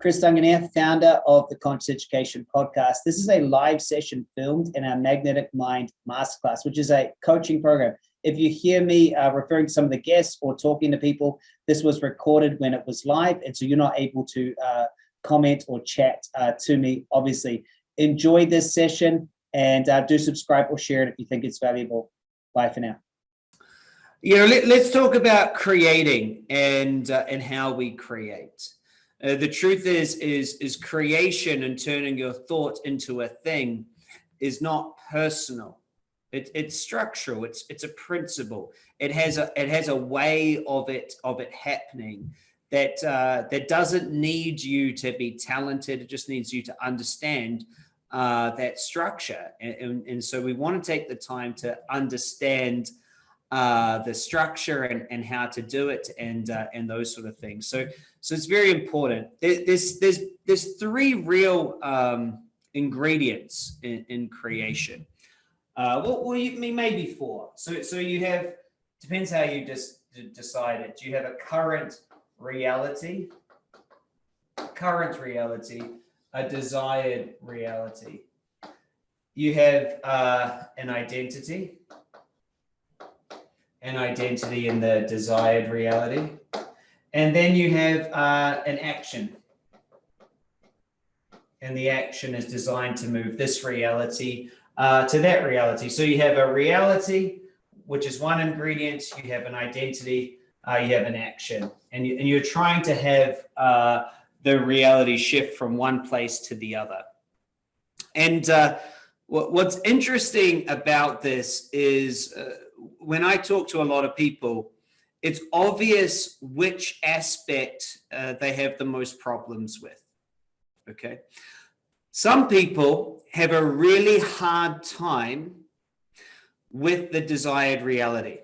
Chris Duncan here, founder of the Conscious Education Podcast. This is a live session filmed in our Magnetic Mind Masterclass, which is a coaching program. If you hear me uh, referring to some of the guests or talking to people, this was recorded when it was live, and so you're not able to uh, comment or chat uh, to me, obviously. Enjoy this session and uh, do subscribe or share it if you think it's valuable. Bye for now. You know, let, us talk about creating and uh, and how we create. Uh, the truth is, is is creation and turning your thought into a thing is not personal. It, it's structural. It's it's a principle. It has a it has a way of it of it happening that uh, that doesn't need you to be talented. It just needs you to understand uh, that structure. And, and, and so we want to take the time to understand uh, the structure and, and how to do it and uh, and those sort of things. So so it's very important. There's there's there's three real um, ingredients in, in creation. Uh, well, well, you maybe four. So so you have depends how you just decide it. Do you have a current reality, current reality, a desired reality? You have uh, an identity an identity in the desired reality. And then you have uh, an action. And the action is designed to move this reality uh, to that reality. So you have a reality, which is one ingredient. You have an identity, uh, you have an action. And, you, and you're trying to have uh, the reality shift from one place to the other. And uh, what, what's interesting about this is uh, when I talk to a lot of people, it's obvious which aspect uh, they have the most problems with. Okay. Some people have a really hard time with the desired reality.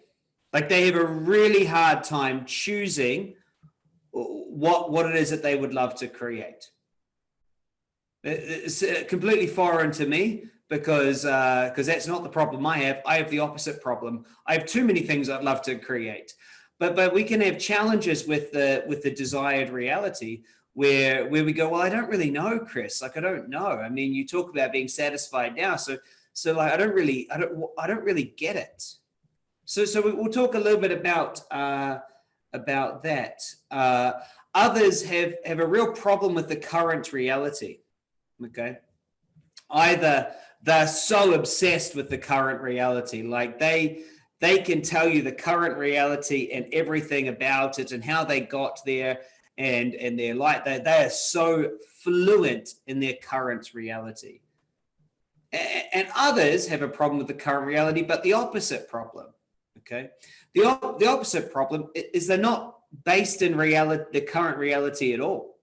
Like they have a really hard time choosing what, what it is that they would love to create. It's uh, completely foreign to me because because uh, that's not the problem I have. I have the opposite problem. I have too many things I'd love to create, but but we can have challenges with the with the desired reality where where we go. Well, I don't really know, Chris. Like I don't know. I mean, you talk about being satisfied now, so so like I don't really I don't I don't really get it. So so we'll talk a little bit about uh, about that. Uh, others have have a real problem with the current reality. Okay, either they're so obsessed with the current reality. Like they they can tell you the current reality and everything about it and how they got there and and they're like they, they are so fluent in their current reality. And others have a problem with the current reality but the opposite problem okay? The, op the opposite problem is they're not based in reality the current reality at all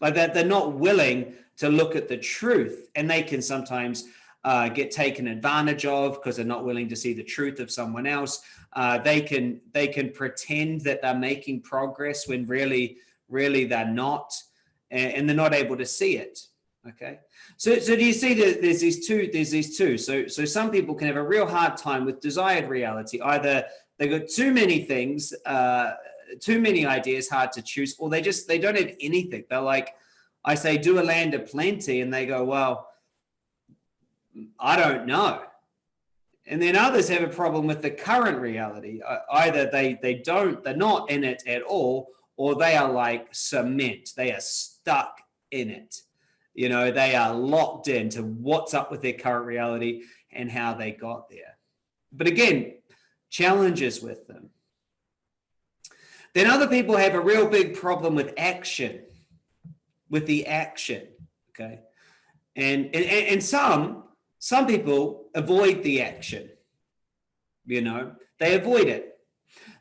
like that they're not willing to look at the truth and they can sometimes uh, get taken advantage of because they're not willing to see the truth of someone else. Uh, they can they can pretend that they're making progress when really really they're not, and, and they're not able to see it. Okay, so so do you see that there's these two there's these two. So so some people can have a real hard time with desired reality. Either they've got too many things, uh, too many ideas, hard to choose, or they just they don't have anything. They're like I say, do a land of plenty. And they go, well, I don't know. And then others have a problem with the current reality. Uh, either they, they don't, they're not in it at all, or they are like cement. They are stuck in it. You know, they are locked into what's up with their current reality and how they got there. But again, challenges with them. Then other people have a real big problem with action with the action. Okay. And, and, and some, some people avoid the action, you know, they avoid it.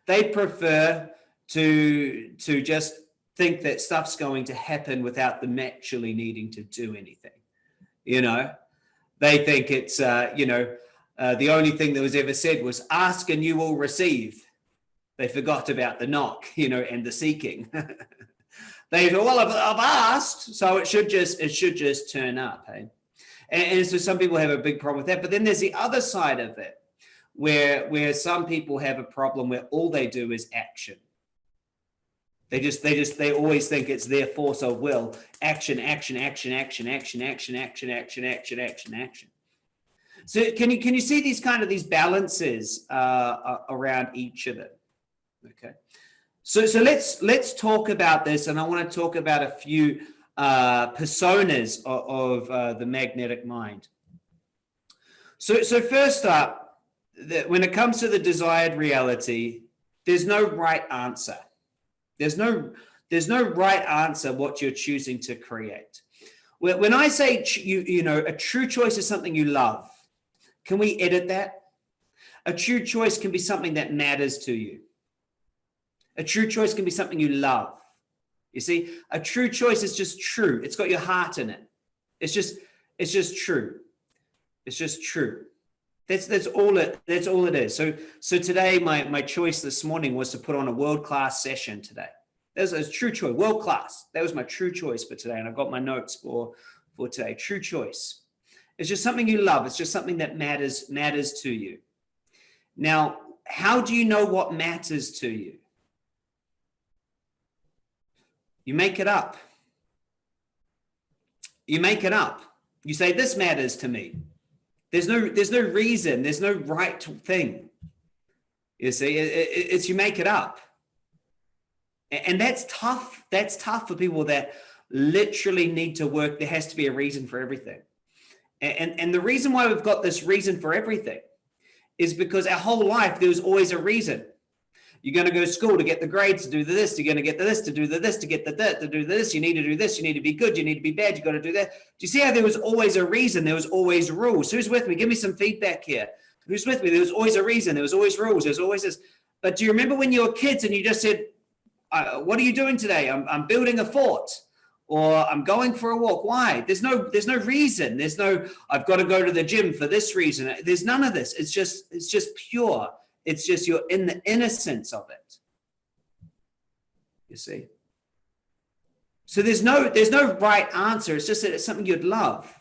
They prefer to, to just think that stuff's going to happen without them actually needing to do anything. You know, they think it's, uh, you know, uh, the only thing that was ever said was ask and you will receive. They forgot about the knock, you know, and the seeking. They go, well, I've, I've asked, so it should just it should just turn up. Hey? And, and so some people have a big problem with that. But then there's the other side of it, where where some people have a problem where all they do is action. They just, they just, they always think it's their force of will. Action, action, action, action, action, action, action, action, action, action, action. So can you, can you see these kind of these balances uh, around each of them? Okay. So, so let's, let's talk about this. And I want to talk about a few uh, personas of, of uh, the magnetic mind. So, so first up, that when it comes to the desired reality, there's no right answer. There's no, there's no right answer what you're choosing to create. When I say, you, you know, a true choice is something you love, can we edit that? A true choice can be something that matters to you. A true choice can be something you love. You see, a true choice is just true. It's got your heart in it. It's just, it's just true. It's just true. That's that's all it that's all it is. So so today my my choice this morning was to put on a world class session today. That was a true choice, world class. That was my true choice for today, and I got my notes for for today. True choice. It's just something you love. It's just something that matters matters to you. Now, how do you know what matters to you? You make it up. You make it up. You say, this matters to me. There's no, there's no reason. There's no right thing. You see, it, it, it's you make it up. And that's tough. That's tough for people that literally need to work. There has to be a reason for everything. And, and the reason why we've got this reason for everything is because our whole life, there was always a reason. You're going to go to school to get the grades to do the this. You're going to get the this to do the this to get the that to do this. You need to do this. You need to be good. You need to be bad. You got to do that. Do you see how there was always a reason? There was always rules. Who's with me? Give me some feedback here. Who's with me? There was always a reason. There was always rules. There's always this. But do you remember when you were kids and you just said, uh, "What are you doing today? I'm, I'm building a fort." or I'm going for a walk. Why? There's no there's no reason. There's no I've got to go to the gym for this reason. There's none of this. It's just it's just pure. It's just you're in the innocence of it. You see? So there's no there's no right answer. It's just that it's something you'd love.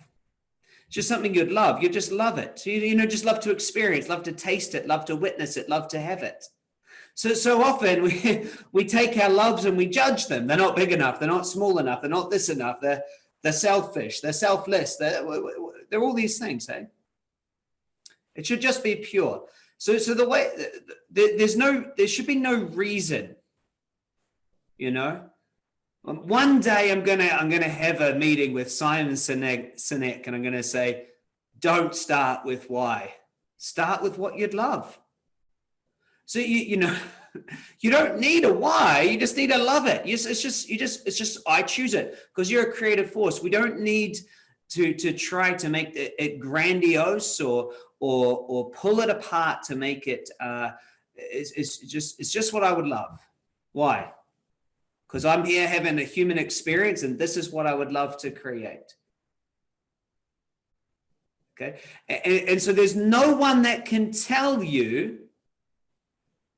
It's just something you'd love. You just love it. You, you know, just love to experience, love to taste it, love to witness it, love to have it. So so often we we take our loves and we judge them. They're not big enough. They're not small enough. They're not this enough. They're they're selfish. They're selfless. They're they're all these things. Hey, it should just be pure. So, so the way there's no, there should be no reason, you know. Um, one day I'm gonna, I'm gonna have a meeting with Simon Sinek, Sinek and I'm gonna say, don't start with why, start with what you'd love. So you, you know, you don't need a why, you just need to love it. It's, it's just, you just, it's just, I choose it because you're a creative force. We don't need to, to try to make it grandiose or, or or pull it apart to make it uh, it's, it's just it's just what I would love. Why? Because I'm here having a human experience and this is what I would love to create. Okay. And, and so there's no one that can tell you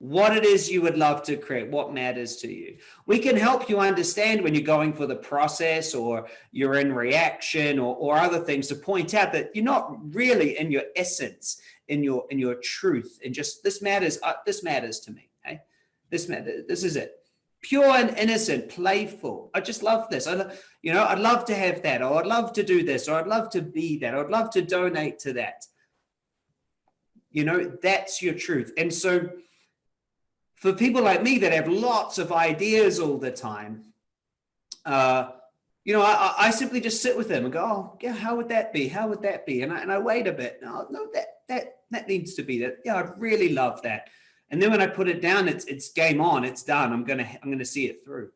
what it is you would love to create, what matters to you. We can help you understand when you're going for the process or you're in reaction or, or other things to point out that you're not really in your essence, in your in your truth, and just this matters. Uh, this matters to me. Okay, this matter. This is it. Pure and innocent, playful. I just love this. I, you know, I'd love to have that, or I'd love to do this, or I'd love to be that, or I'd love to donate to that. You know, that's your truth, and so for people like me that have lots of ideas all the time, uh, you know, I, I, simply just sit with them and go, oh, yeah, how would that be? How would that be? And I, and I wait a bit. No, no, that, that, that needs to be that. Yeah, I'd really love that. And then when I put it down, it's, it's game on, it's done. I'm going to, I'm going to see it through.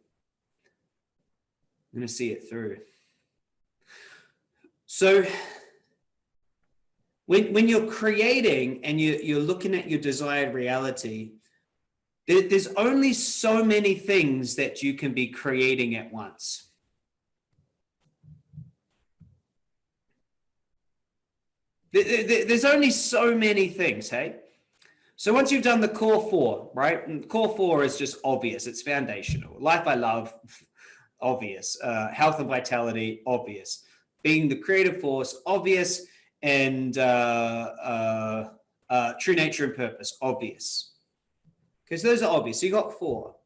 I'm going to see it through. So when, when you're creating and you, you're looking at your desired reality, there's only so many things that you can be creating at once. There's only so many things, hey? So once you've done the core four, right? And core four is just obvious. It's foundational. Life I love, obvious. Uh, health and vitality, obvious. Being the creative force, obvious. And uh, uh, uh true nature and purpose, obvious. So those are obvious. So you got four.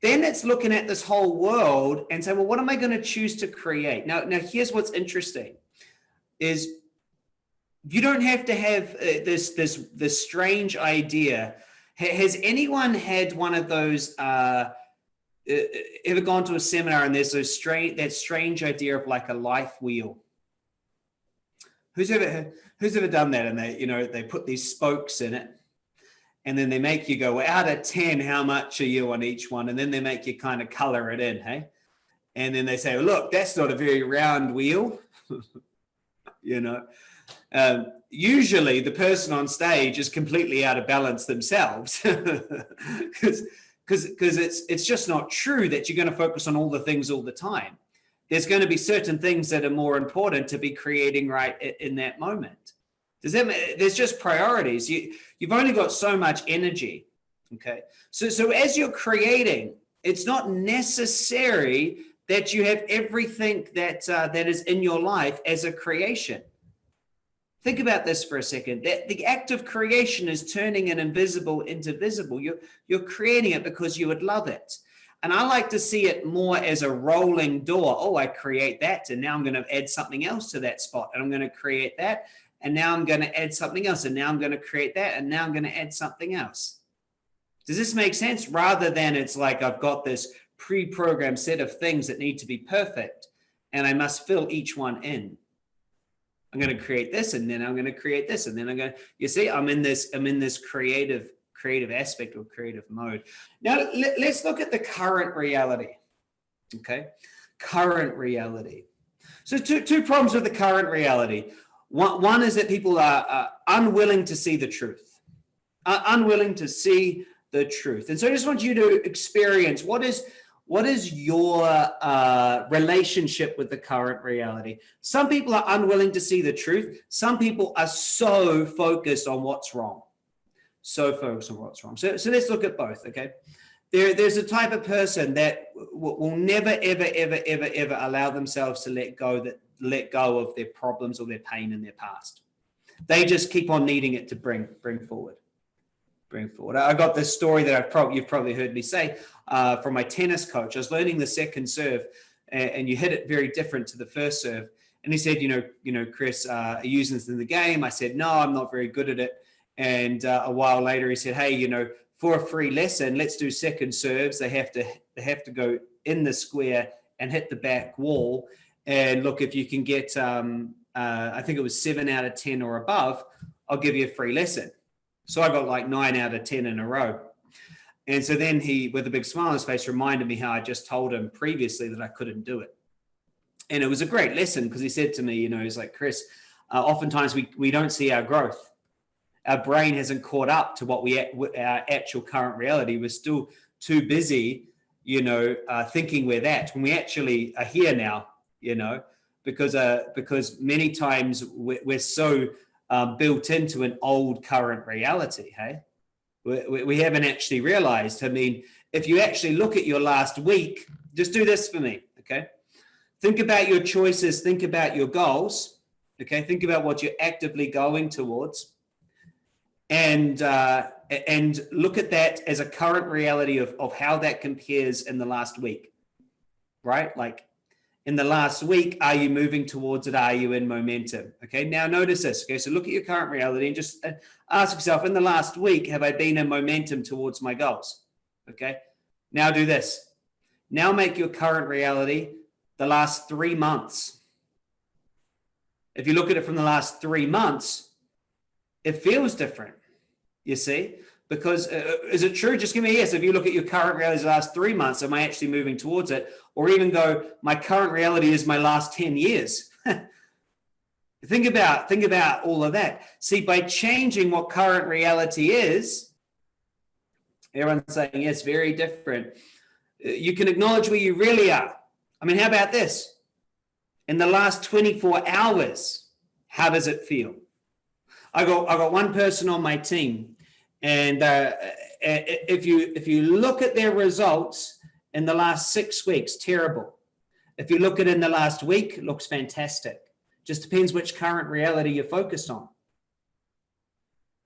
then it's looking at this whole world and saying, well, what am I going to choose to create? Now, now here's what's interesting is you don't have to have uh, this, this, this strange idea. Has anyone had one of those, uh, uh, ever gone to a seminar and there's those strange, that strange idea of like a life wheel? Who's ever, who's ever done that? And they, you know, they put these spokes in it and then they make you go out of 10 how much are you on each one? And then they make you kind of color it in hey? And then they say well, look that's not a very round wheel. You know? Um, usually the person on stage is completely out of balance themselves. Because because because it's it's just not true that you're going to focus on all the things all the time. There's going to be certain things that are more important to be creating right in that moment does that there's just priorities. You you've only got so much energy. Okay. So so as you're creating, it's not necessary that you have everything that uh, that is in your life as a creation. Think about this for a second. That the act of creation is turning an invisible into visible. You're you're creating it because you would love it. And I like to see it more as a rolling door. Oh, I create that, and now I'm going to add something else to that spot, and I'm going to create that, and now I'm going to add something else, and now I'm going to create that, and now I'm going to add something else. Does this make sense? Rather than it's like I've got this pre-programmed set of things that need to be perfect, and I must fill each one in. I'm going to create this, and then I'm going to create this, and then I'm going to, you see, I'm in this, I'm in this creative, creative aspect or creative mode. Now, let, let's look at the current reality. Okay. Current reality. So two, two problems with the current reality. One, one is that people are unwilling to see the truth, unwilling to see the truth. And so I just want you to experience what is what is your uh, relationship with the current reality? Some people are unwilling to see the truth. Some people are so focused on what's wrong. So focused on what's wrong. So, so let's look at both, okay? There, there's a type of person that will never, ever, ever, ever, ever allow themselves to let go that let go of their problems or their pain in their past. They just keep on needing it to bring bring forward, bring forward. I got this story that I've probably you've probably heard me say uh, from my tennis coach. I was learning the second serve, and, and, you hit it very different to the first serve. And he said, you know, you know, Chris, uh, are you using this in the game? I said, no, I'm not very good at it. And uh, a while later, he said, hey, you know, for a free lesson, let's do second serves. They have to they have to go in the square and hit the back wall. And look, if you can get, um, uh, I think it was seven out of 10 or above, I'll give you a free lesson. So I got like nine out of 10 in a row. And so then he, with a big smile on his face, reminded me how I just told him previously that I couldn't do it. And it was a great lesson because he said to me, you know, he's like, Chris, uh, oftentimes we, we don't see our growth. Our brain hasn't caught up to what we, our actual current reality. We're still too busy, you know, uh, thinking we're that when we actually are here now you know, because uh, because many times we're, we're so um, built into an old current reality. Hey, we, we haven't actually realized. I mean, if you actually look at your last week, just do this for me, okay? Think about your choices. Think about your goals. Okay, think about what you're actively going towards, and uh, and look at that as a current reality of of how that compares in the last week, right? Like in the last week, are you moving towards it? Are you in momentum? Okay, now notice this. Okay, so look at your current reality and just uh, ask yourself in the last week, have I been in momentum towards my goals? Okay, now do this. Now make your current reality the last three months. If you look at it from the last three months, it feels different, you see? Because uh, is it true? Just give me a yes. If you look at your current reality the last three months, am I actually moving towards it? Or even go, my current reality is my last 10 years. think about, think about all of that. See, by changing what current reality is, everyone's saying, yes, very different. Uh, you can acknowledge where you really are. I mean, how about this? In the last 24 hours, how does it feel? I got, I got one person on my team and uh, if you if you look at their results in the last six weeks, terrible. If you look at in the last week, looks fantastic. Just depends which current reality you're focused on.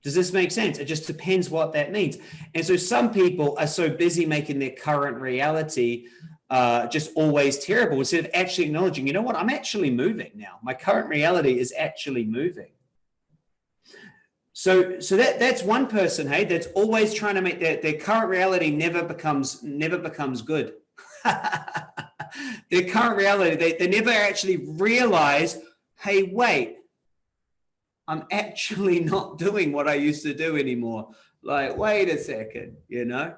Does this make sense? It just depends what that means. And so some people are so busy making their current reality uh, just always terrible instead of actually acknowledging, you know what, I'm actually moving now. My current reality is actually moving. So, so that that's one person, hey, that's always trying to make their, their current reality never becomes never becomes good. their current reality, they, they never actually realize, hey, wait, I'm actually not doing what I used to do anymore. Like, wait a second, you know?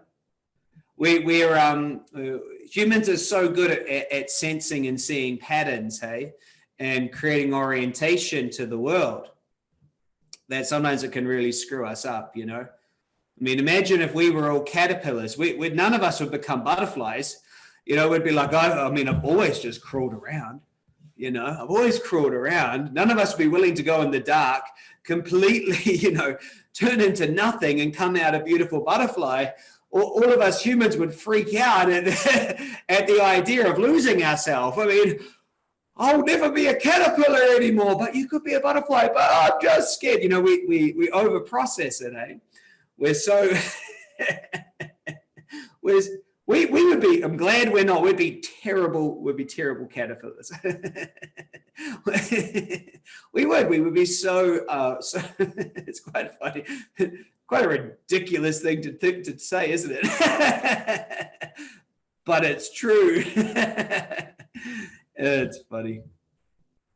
We, we're, um, uh, humans are so good at, at, at sensing and seeing patterns, hey, and creating orientation to the world that sometimes it can really screw us up, you know? I mean, imagine if we were all caterpillars, we, we none of us would become butterflies. You know, we'd be like, I, I mean, I've always just crawled around, you know, I've always crawled around. None of us would be willing to go in the dark, completely, you know, turn into nothing and come out a beautiful butterfly. All, all of us humans would freak out at, at the idea of losing ourselves. I mean, I'll never be a caterpillar anymore, but you could be a butterfly, but I'm just scared. You know, we, we, we over process it, eh? We're so, we're, we, we would be, I'm glad we're not, we'd be terrible, we'd be terrible caterpillars. we would, we would be so, uh, so it's quite funny, quite a ridiculous thing to think, to say, isn't it? but it's true. It's funny.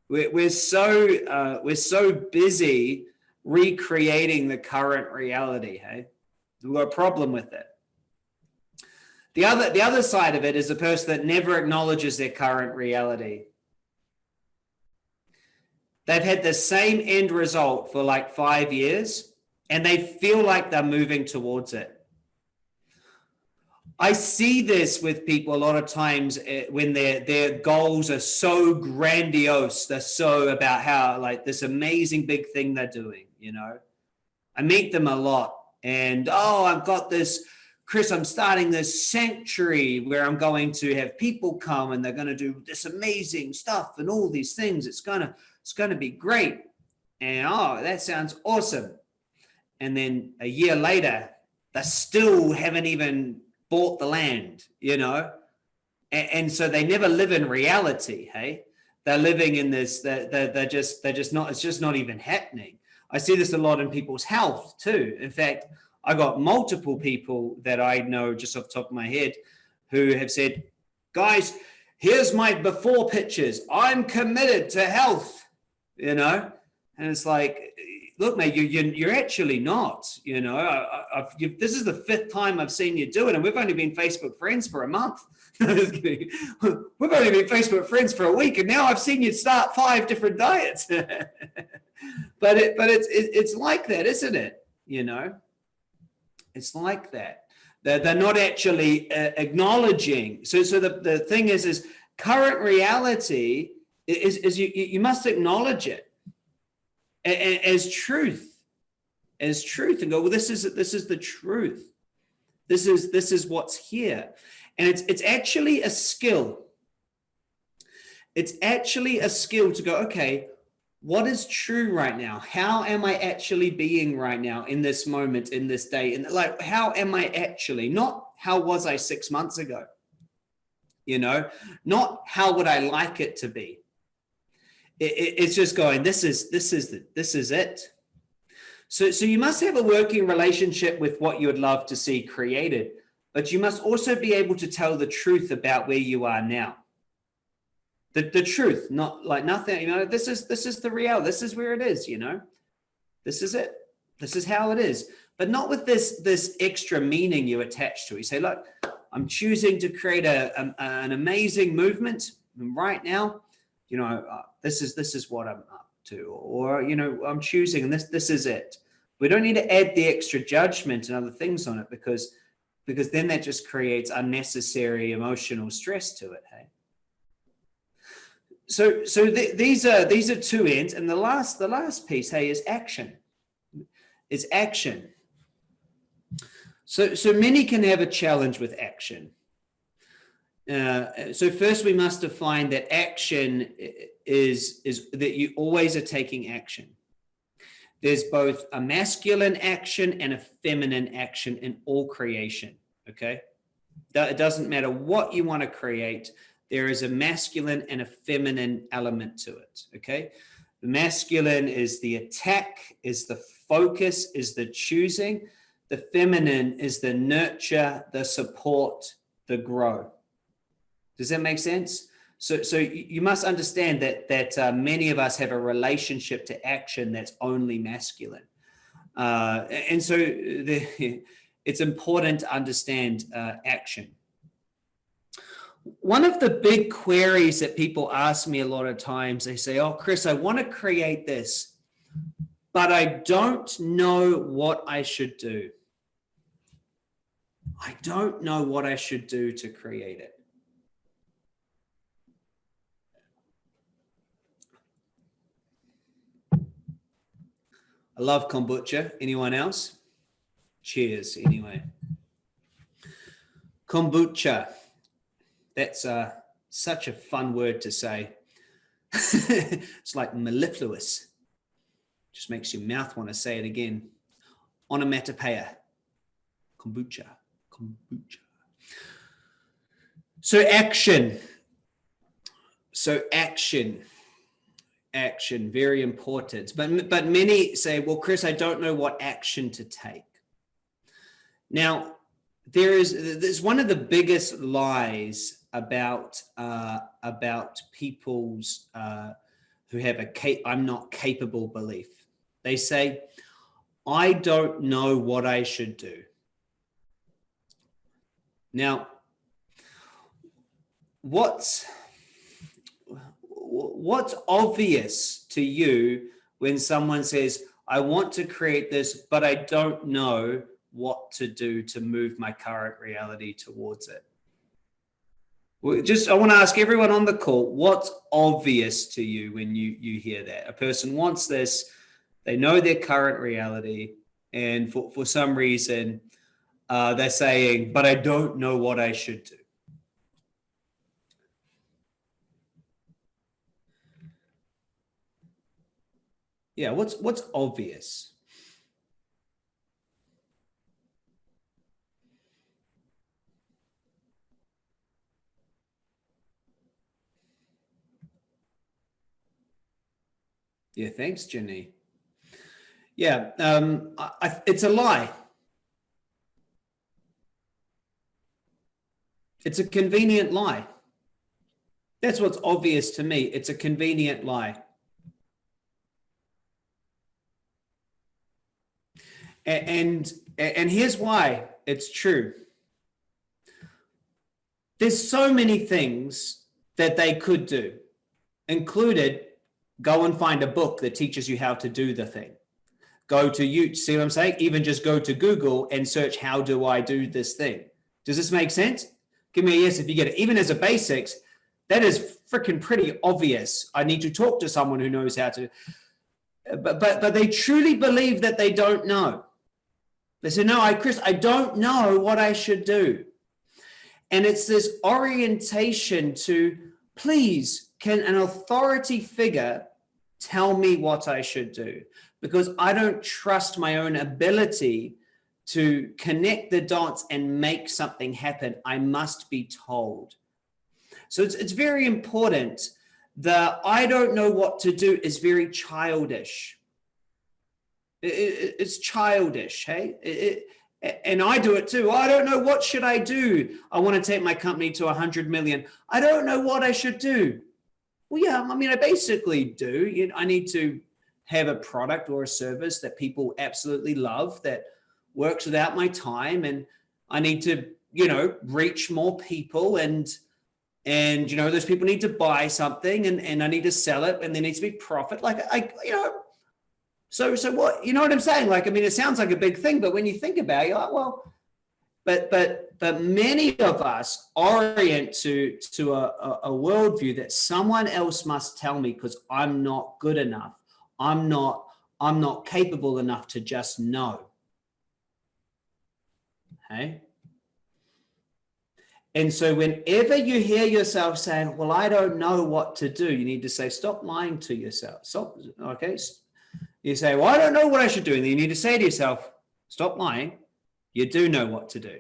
We're, we're so uh, we're so busy recreating the current reality. Hey, we've got a problem with it. The other the other side of it is a person that never acknowledges their current reality. They've had the same end result for like five years, and they feel like they're moving towards it. I see this with people a lot of times eh, when their their goals are so grandiose. They're so about how like this amazing big thing they're doing. You know, I meet them a lot, and oh, I've got this, Chris. I'm starting this sanctuary where I'm going to have people come, and they're going to do this amazing stuff and all these things. It's gonna it's gonna be great, and oh, that sounds awesome. And then a year later, they still haven't even bought the land, you know? And, and so they never live in reality, hey? They're living in this, they're, they're, they're just, they're just not, it's just not even happening. I see this a lot in people's health too. In fact, I got multiple people that I know just off the top of my head who have said, guys, here's my before pictures. I'm committed to health, you know? And it's like, look, mate, you, you, you're actually not, you know, I, this is the fifth time I've seen you do it. And we've only been Facebook friends for a month. we've only been Facebook friends for a week. And now I've seen you start five different diets. but it, but it's, it, it's like that, isn't it? You know, it's like that. They're, they're not actually uh, acknowledging. So, so the, the thing is, is current reality is, is you, you must acknowledge it as truth, as truth, and go, well, this is this is the truth. This is this is what's here, and it's it's actually a skill. It's actually a skill to go, okay, what is true right now? How am I actually being right now in this moment, in this day? And like, how am I actually? Not how was I six months ago? You know, not how would I like it to be? It, it's just going, this is, this is, the, this is it. So, so you must have a working relationship with what you would love to see created, but you must also be able to tell the truth about where you are now. The, the truth, not like nothing, you know, this is, this is the real, this is where it is, you know, this is it. This is how it is, but not with this, this extra meaning you attach to it. You say, look, I'm choosing to create a, a an amazing movement right now you know, uh, this is this is what I'm up to, or you know, I'm choosing, and this this is it. We don't need to add the extra judgment and other things on it because because then that just creates unnecessary emotional stress to it. Hey. So so th these are these are two ends, and the last the last piece, hey, is action. Is action. So so many can have a challenge with action. Uh, so first we must define that action is, is that you always are taking action. there's both a masculine action and a feminine action in all creation. Okay. It doesn't matter what you want to create. There is a masculine and a feminine element to it. Okay. The masculine is the attack, is the focus, is the choosing. The feminine is the nurture, the support, the grow. Does that make sense? So, so you must understand that that uh, many of us have a relationship to action that's only masculine, uh, and so the, it's important to understand uh, action. One of the big queries that people ask me a lot of times, they say, "Oh, Chris, I want to create this, but I don't know what I should do. I don't know what I should do to create it." I love kombucha. Anyone else? Cheers, anyway. Kombucha. That's uh, such a fun word to say. it's like mellifluous. Just makes your mouth want to say it again. Onomatopoeia. Kombucha. Kombucha. So action. So action action, very important. But, but many say, well, Chris, I don't know what action to take. Now, there is there's one of the biggest lies about uh, about people's uh, who have a I'm not capable belief. They say, I don't know what I should do. Now, what's what's obvious to you when someone says, I want to create this, but I don't know what to do to move my current reality towards it? just I want to ask everyone on the call, what's obvious to you when you you hear that? A person wants this, they know their current reality, and for, for some reason uh, they're saying, but I don't know what I should do. Yeah, what's what's obvious? Yeah, thanks, Jenny. Yeah, um, I, I, it's a lie. It's a convenient lie. That's what's obvious to me. It's a convenient lie. And, and here's why it's true. There's so many things that they could do, included go and find a book that teaches you how to do the thing. Go to you, see what I'm saying? Even just go to Google and search, how do I do this thing? Does this make sense? Give me a yes if you get it. Even as a basics, that is freaking pretty obvious. I need to talk to someone who knows how to, but, but, but they truly believe that they don't know. They say, no, I, Chris, I don't know what I should do. And it's this orientation to, please, can an authority figure tell me what I should do? Because I don't trust my own ability to connect the dots and make something happen. I must be told. So it's, it's very important. The I don't know what to do is very childish it, it's childish, hey? It, and I do it too. I don't know what should I do. I want to take my company to 100 million. I don't know what I should do. Well, yeah, I mean, I basically do. You know, I need to have a product or a service that people absolutely love that works without my time, and I need to, you know, reach more people and and you know those people need to buy something and and I need to sell it and there needs to be profit. Like I, you know, so, so what, you know what I'm saying? Like, I mean, it sounds like a big thing, but when you think about it, you're like, well, but, but, but many of us orient to, to a, a, a worldview that someone else must tell me because I'm not good enough. I'm not, I'm not capable enough to just know. Okay. And so whenever you hear yourself saying, well, I don't know what to do, you need to say, stop lying to yourself. Stop. Okay You say, well, I don't know what I should do. And then you need to say to yourself, stop lying. You do know what to do.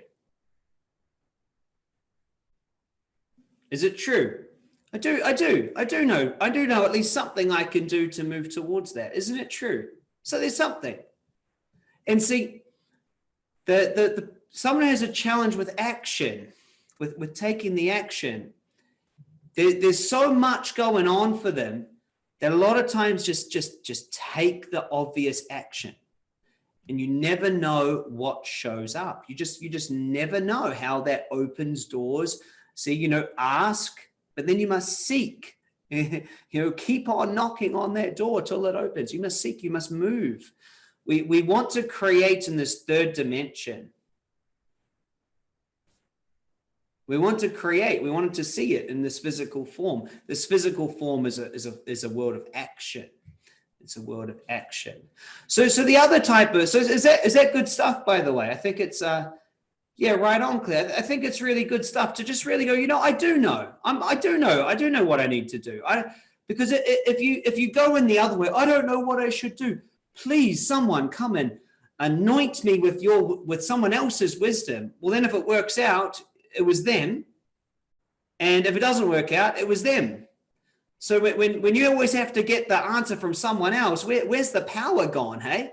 Is it true? I do, I do, I do know, I do know at least something I can do to move towards that. Isn't it true? So there's something. And see, the, the, the someone has a challenge with action, with, with taking the action. There, there's so much going on for them that a lot of times just, just, just take the obvious action and you never know what shows up. You just, you just never know how that opens doors. See, you know, ask, but then you must seek, you know, keep on knocking on that door till it opens. You must seek, you must move. We, we want to create in this third dimension. We want to create, we wanted to see it in this physical form. This physical form is a, is a, is a world of action. It's a world of action. So, so the other type of, so is that, is that good stuff, by the way? I think it's, uh, yeah, right on, Claire. I think it's really good stuff to just really go, you know, I do know, I'm, I do know, I do know what I need to do. I, because if you, if you go in the other way, I don't know what I should do. Please, someone come and anoint me with your, with someone else's wisdom. Well, then if it works out, it was them. And if it doesn't work out, it was them. So when, when you always have to get the answer from someone else, where, where's the power gone, hey?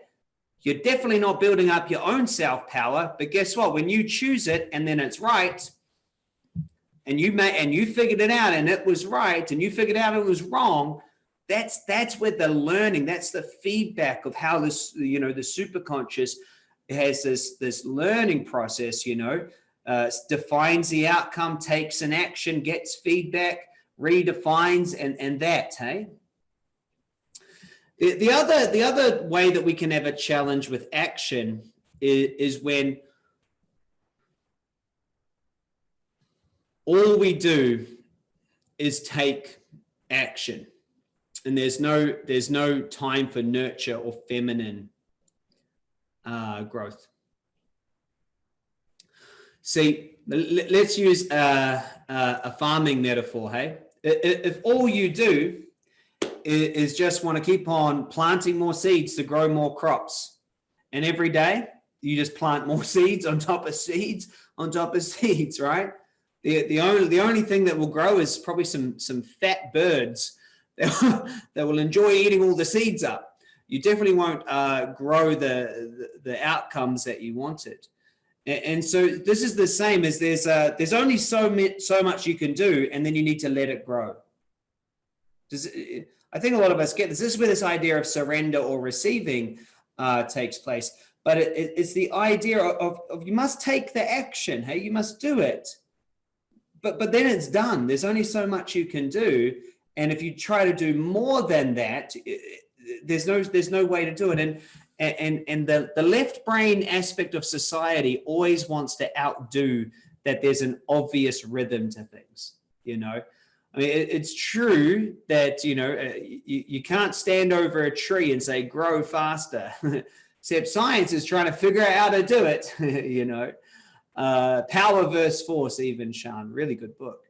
You're definitely not building up your own self power, but guess what? When you choose it and then it's right, and you may and you figured it out and it was right, and you figured out it was wrong, that's that's where the learning, that's the feedback of how this, you know, the superconscious has this this learning process, you know, uh, defines the outcome, takes an action, gets feedback, redefines, and and that, hey. The, the other the other way that we can have a challenge with action is, is when all we do is take action and there's no there's no time for nurture or feminine uh, growth see let's use a, a farming metaphor hey if all you do is just want to keep on planting more seeds to grow more crops. And every day you just plant more seeds on top of seeds on top of seeds, right? The, the only the only thing that will grow is probably some some fat birds that, that will enjoy eating all the seeds up. You definitely won't uh, grow the, the, the outcomes that you wanted. And, so this is the same as there's uh, there's only so so much you can do, and then you need to let it grow. Does I think a lot of us get this. This is where this idea of surrender or receiving uh, takes place. But it, it, it's the idea of, of you must take the action. Hey, you must do it. But but then it's done. There's only so much you can do. And if you try to do more than that, there's no there's no way to do it. And and and the the left brain aspect of society always wants to outdo that. There's an obvious rhythm to things. You know I mean, it, it's true that, you know, uh, you, you can't stand over a tree and say, grow faster. Except science is trying to figure out how to do it, you know. Uh, Power versus Force, even, Sean, really good book.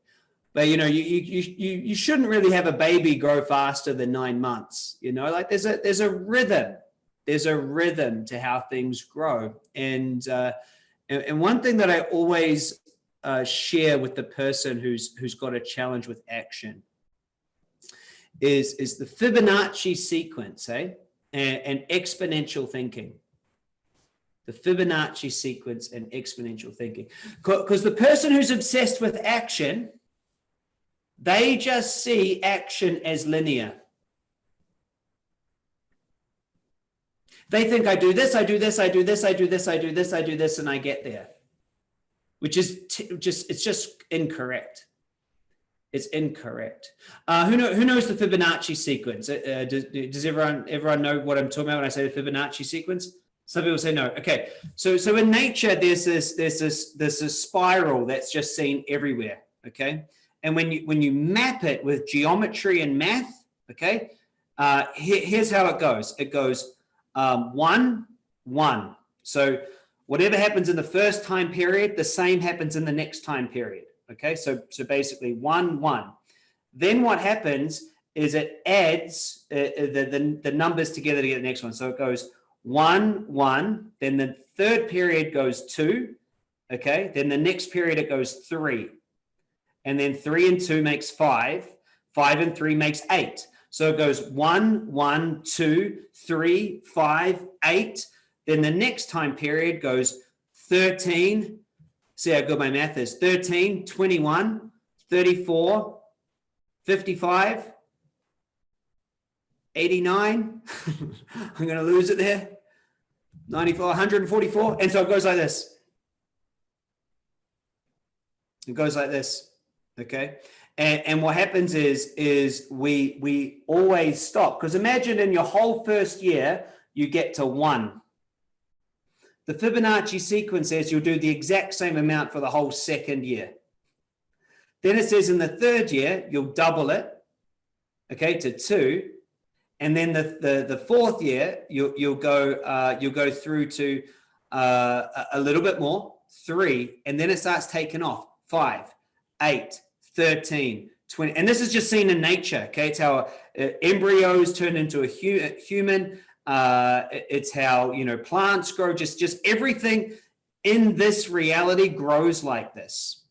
But, you know, you, you, you, you shouldn't really have a baby grow faster than nine months, you know, like there's a, there's a rhythm. There's a rhythm to how things grow. And, uh, and, one thing that I always uh, share with the person who's who's got a challenge with action is is the Fibonacci sequence, eh? And, and exponential thinking. The Fibonacci sequence and exponential thinking. Because the person who's obsessed with action, they just see action as linear. They think I do this, I do this, I do this, I do this, I do this, I do this, and I get there which is just it's just incorrect. It's incorrect. Uh, who, know, who knows the Fibonacci sequence? Uh, uh, does, does everyone everyone know what I'm talking about when I say the Fibonacci sequence? Some people say no. Okay, so so in nature, there's this there's this there's this spiral that's just seen everywhere. Okay, and when you when you map it with geometry and math, okay, uh, here, here's how it goes. It goes um, one one. So whatever happens in the first time period, the same happens in the next time period. Okay, so, so basically one, one. Then what happens is it adds uh, uh, the, the, the numbers together to get the next one. So it goes one, one, then the third period goes two, okay? Then the next period it goes three. And then three and two makes five. Five and three makes eight. So it goes one, one, two, three, five, eight. Then the next time period goes 13. See how good my math is. 13, 21, 34, 55, 89. I'm going to lose it there. 94, 144. And so it goes like this. It goes like this. Okay. And, and what happens is, is we, we always stop. Because imagine in your whole first year, you get to one. The Fibonacci sequence says you'll do the exact same amount for the whole second year. Then it says in the third year, you'll double it, okay, to two. And then the, the, the fourth year, you'll, you'll, go, uh, you'll go through to uh, a little bit more, three, and then it starts taking off, five, eight, 13, 20. And this is just seen in nature, okay? It's how uh, embryos turn into a hu human. Uh, it's how, you know, plants grow, just, just everything in this reality grows like this.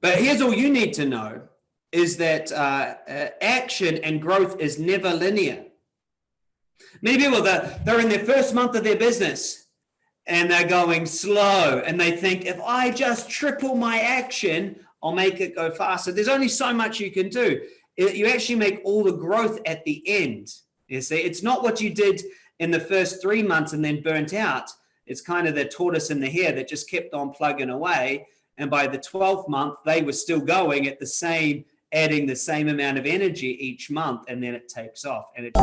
But here's all you need to know is that uh, uh, action and growth is never linear. Many people, they're, they're in their first month of their business and they're going slow and they think if I just triple my action, I'll make it go faster. There's only so much you can do. You actually make all the growth at the end. You see, it's not what you did in the first three months and then burnt out. It's kind of the tortoise and the hare that just kept on plugging away. And by the 12th month, they were still going at the same, adding the same amount of energy each month. And then it takes off. And it